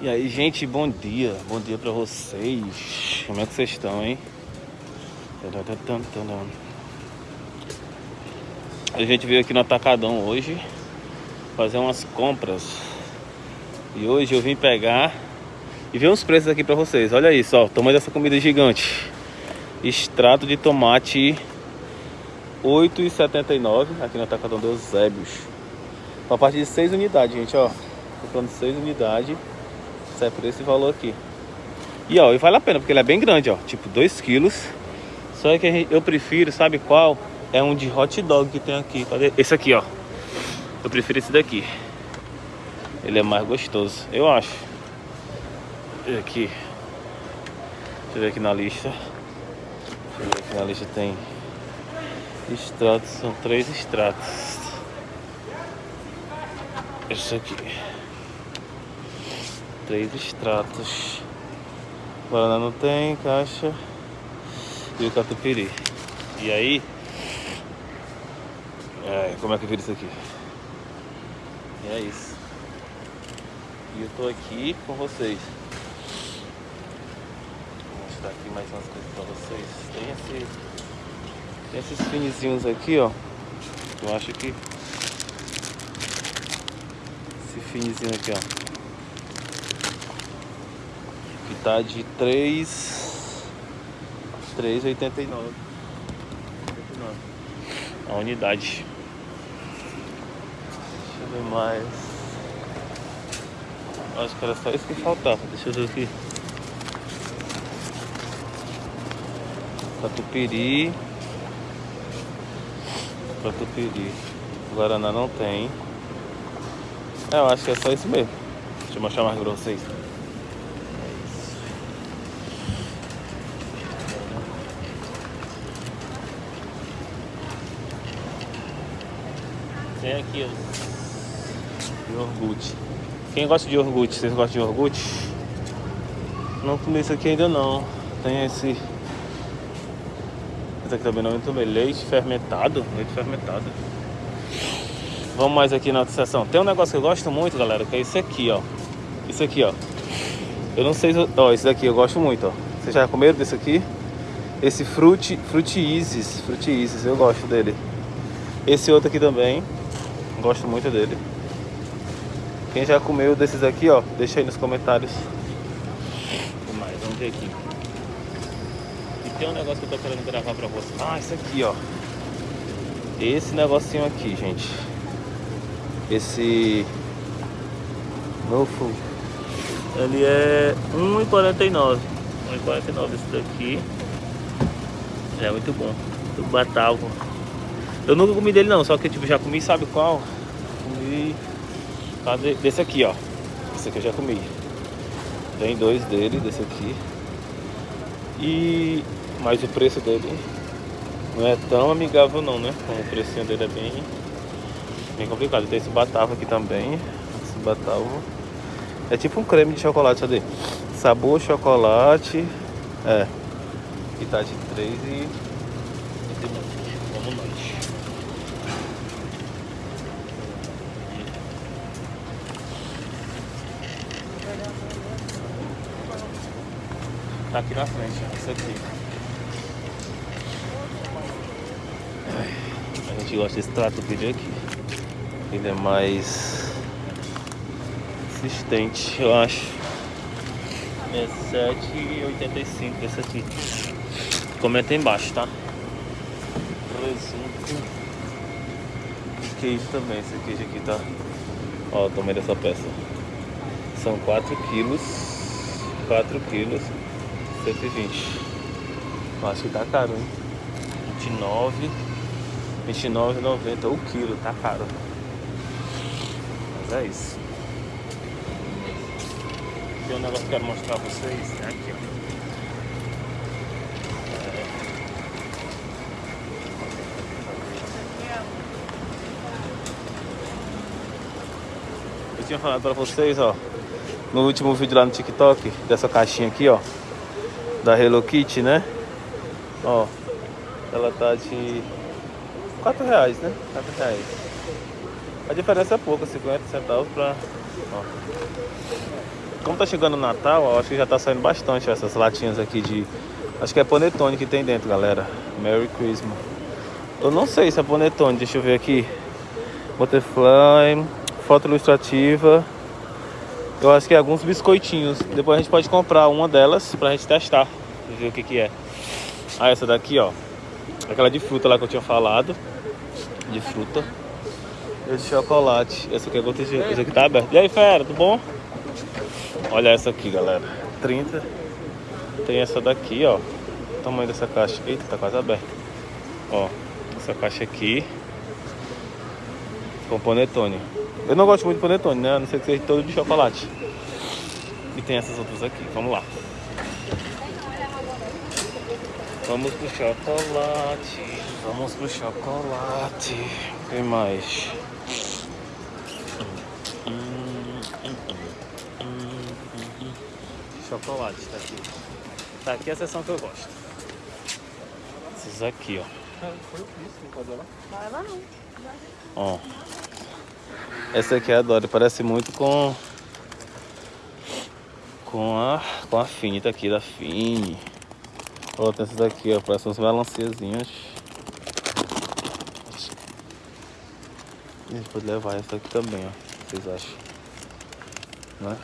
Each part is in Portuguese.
E aí, gente, bom dia. Bom dia pra vocês. Como é que vocês estão, hein? A gente veio aqui no Atacadão hoje fazer umas compras. E hoje eu vim pegar e ver uns preços aqui pra vocês. Olha isso, ó, o tamanho dessa comida gigante. Extrato de tomate 8,79 aqui no Atacadão dos Zébios. A partir de 6 unidades, gente, ó. Comprando 6 unidades. Sai por esse valor aqui. E ó, e vale a pena, porque ele é bem grande, ó. Tipo 2 quilos. Só que eu prefiro, sabe qual? É um de hot dog que tem aqui. Esse aqui, ó. Eu prefiro esse daqui. Ele é mais gostoso, eu acho. Aqui. Deixa eu ver aqui na lista. Deixa eu ver aqui na lista tem extratos, são três extratos. Esse aqui três extratos. Guaraná não tem, caixa. E o catupiry. E aí... É, como é que vira isso aqui? E é isso. E eu tô aqui com vocês. Mostrar aqui mais umas coisas pra vocês. Tem esse... Tem esses finizinhos aqui, ó. Eu acho que... Esse finizinho aqui, ó tá de 3 3,89 a unidade. Deixa eu ver mais. Acho que era só isso que faltava. Deixa eu ver aqui. Catupiry. Catupiry. Guaraná não tem. É, eu acho que é só isso mesmo. Deixa eu mostrar mais pra vocês. Tem aqui, ó. Iogurte. Quem gosta de iogurte? Vocês gostam de iogurte? Não comi isso aqui ainda não. Tem esse... Esse aqui também não é muito bem. Leite fermentado. Leite fermentado. Vamos mais aqui na outra seção. Tem um negócio que eu gosto muito, galera, que é esse aqui, ó. Isso aqui, ó. Eu não sei... Ó, esse daqui eu gosto muito, ó. Vocês já comeram desse aqui? Esse Fruit, Fruit Isis. Fruit Isis, eu gosto dele. Esse outro aqui também. Gosto muito dele. Quem já comeu desses aqui, ó, deixa aí nos comentários. Mais, vamos ver aqui. Tem um negócio que eu tô querendo gravar pra vocês. Ah, esse aqui, ó. Esse negocinho aqui, gente. Esse... Novo. Ele é R$1,49. 1,49 esse daqui. É muito bom. Do Batavo. Eu nunca comi dele não, só que tipo, já comi, sabe qual? Comi desse aqui, ó. Esse aqui eu já comi. Tem dois dele, desse aqui. E mas o preço dele não é tão amigável não, né? O precinho dele é bem, bem complicado. Tem esse batavo aqui também. Esse batavo. É tipo um creme de chocolate, cadê? Sabor chocolate. É. E tá de 3 e Tá aqui na frente, isso aqui. A gente gosta desse trato vídeo aqui. Ele é mais consistente, eu acho. É 7,85 esse aqui. Comenta aí embaixo, tá? Presunto. E queijo também, esse queijo aqui tá. Ó, o tamanho dessa peça. São 4 quilos. 4 quilos. 120. Eu acho que tá caro, hein? 29. 29,90 o quilo, tá caro. Mas é isso. Tem um negócio que eu quero mostrar pra vocês. É aqui, ó. Eu tinha falado pra vocês, ó no último vídeo lá no TikTok, dessa caixinha aqui, ó. Da Hello Kitty, né? Ó, ela tá de 4 reais, né? 4 reais. A diferença é pouca, 50 centavos pra... Ó. Como tá chegando o Natal, ó, acho que já tá saindo bastante essas latinhas aqui de... Acho que é panetone que tem dentro, galera. Merry Christmas. Eu não sei se é panetone, deixa eu ver aqui. Butterfly, foto ilustrativa. Eu acho que é alguns biscoitinhos. Depois a gente pode comprar uma delas pra gente testar. Ver o que que é. Ah, essa daqui, ó. Aquela de fruta lá que eu tinha falado. De fruta. Esse chocolate. Essa aqui é Esse aqui tá aberto. E aí, fera, tudo bom? Olha essa aqui, galera. 30. Tem essa daqui, ó. O tamanho dessa caixa. Eita, tá quase aberta. Ó, essa caixa aqui. Com panetone. Eu não gosto muito de panetone, né? A não ser que seja todo de chocolate. E tem essas outras aqui. Vamos lá. Vamos pro chocolate. Vamos pro chocolate. Tem mais. Chocolate, tá aqui. Tá aqui a seção que eu gosto. Esses aqui, ó. Vai lá não. Ó. Essa aqui eu adoro, parece muito com com a com a Fini, tá aqui da Fini. Ó, tem daqui, ó, parece umas melanciazinhas. A gente pode levar essa aqui também, ó. Vocês acham? Né?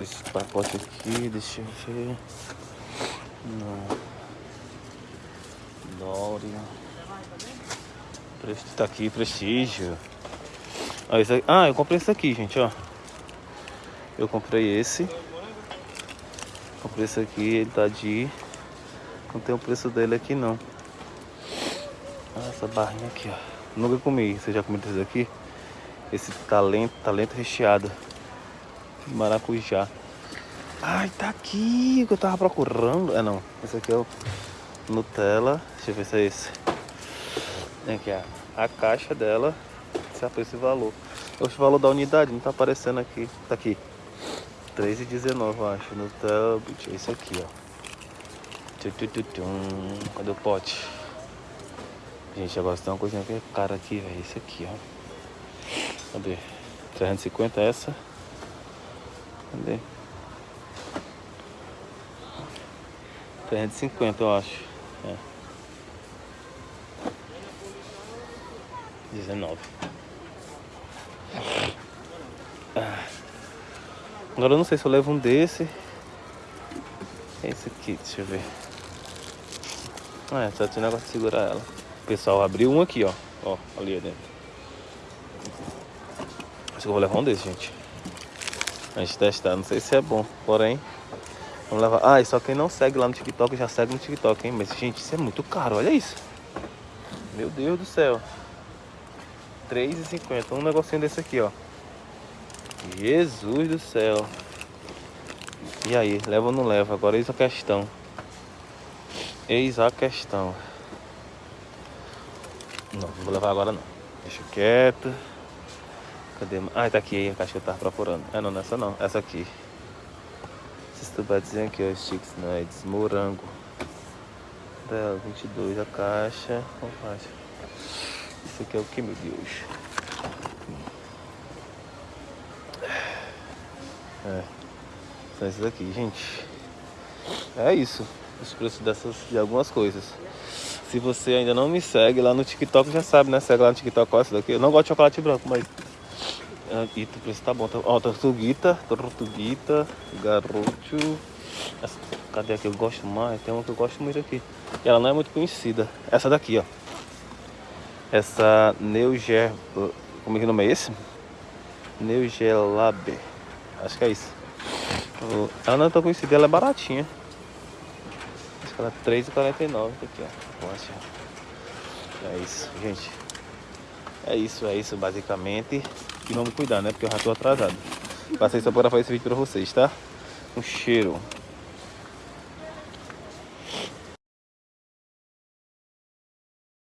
Esse pacote aqui, deixa eu ver. Não. Dória. Tá aqui, prestígio. Ah, aqui. ah, eu comprei esse aqui, gente, ó. Eu comprei esse. Comprei esse aqui, ele tá de... Não tem o preço dele aqui, não. Ah, essa barrinha aqui, ó. Nunca comi. Você já comeu esse aqui? Esse talento, talento recheado. Maracujá. Ai, tá aqui que eu tava procurando. É não, esse aqui é o Nutella. Deixa eu ver se é esse. Tem aqui a, a caixa dela. É esse valor. O valor da unidade não tá aparecendo aqui. Tá aqui. 3,19 eu acho. Nutella. É esse aqui, ó. Cadê o pote? Gente, agora tem uma coisinha que é cara aqui, velho. Esse aqui, ó. Cadê? 350 essa. Cadê? 350 eu acho. É. 19. Ah. Agora eu não sei se eu levo um desse. Esse aqui, deixa eu ver. Ah, é, só tinha negócio de segurar ela. Pessoal abriu um aqui, ó. Ó, ali dentro. Acho que eu vou levar um desse, gente. A gente testar. Não sei se é bom, porém. Vamos levar. Ah, e só quem não segue lá no TikTok já segue no TikTok, hein? Mas, gente, isso é muito caro, olha isso. Meu Deus do céu. R$3,50. Um negocinho desse aqui, ó. Jesus do céu. E aí, leva ou não leva? Agora eis a questão. Eis a questão. Não, não vou levar agora não. Deixa quieto. Cadê? Ah, tá aqui a caixa que eu tava procurando. É, não, nessa não. Essa aqui. Esses tubatezinhos aqui, ó. Sticks Nuts, morango. Dela, 22 a caixa. Qual faixa? Isso aqui é o que, meu Deus? É. São esses aqui, gente. É isso. Os preços dessas, de algumas coisas. Se você ainda não me segue lá no TikTok, já sabe, né? Segue lá no TikTok, isso daqui. Eu não gosto de chocolate branco, mas e o preço tá bom. Tá... Ó, tortuguita, tortuguita, garoto. Essa... Cadê a que eu gosto mais? Tem uma que eu gosto muito aqui. E ela não é muito conhecida. Essa daqui, ó. Essa Neuger... Como é que nome é esse? Neugelabe. Acho que é isso. Ela não é tão conhecida, ela é baratinha. Acho que ela é R$3,49. Aqui, ó. Poxa. É isso, gente. É isso, é isso basicamente. E vamos cuidar, né? Porque eu já tô atrasado. Passei só para fazer esse vídeo pra vocês, tá? Um cheiro.